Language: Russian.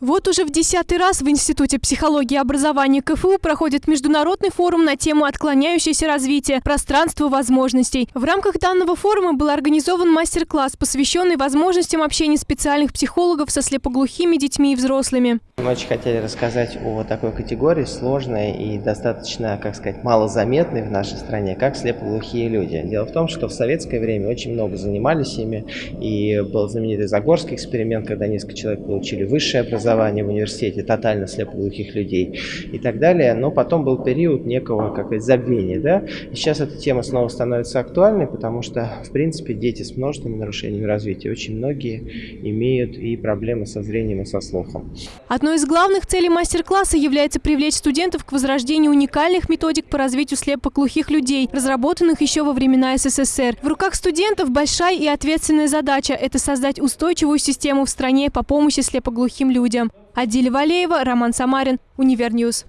Вот уже в десятый раз в Институте психологии и образования КФУ проходит международный форум на тему «Отклоняющееся развитие. Пространство возможностей». В рамках данного форума был организован мастер-класс, посвященный возможностям общения специальных психологов со слепоглухими детьми и взрослыми. Мы очень хотели рассказать о такой категории, сложной и достаточно, как сказать, малозаметной в нашей стране, как слепоглухие люди. Дело в том, что в советское время очень много занимались ими, и был знаменитый Загорский эксперимент, когда несколько человек получили высшее образование в университете, тотально слепоглухих людей и так далее. Но потом был период некого, как сказать, забвения. Да? И сейчас эта тема снова становится актуальной, потому что, в принципе, дети с множественными нарушениями развития, очень многие имеют и проблемы со зрением и со слухом. Одно Одной из главных целей мастер-класса является привлечь студентов к возрождению уникальных методик по развитию слепоглухих людей, разработанных еще во времена СССР. В руках студентов большая и ответственная задача – это создать устойчивую систему в стране по помощи слепоглухим людям. Адиля Валеева, Роман Самарин, Универньюз.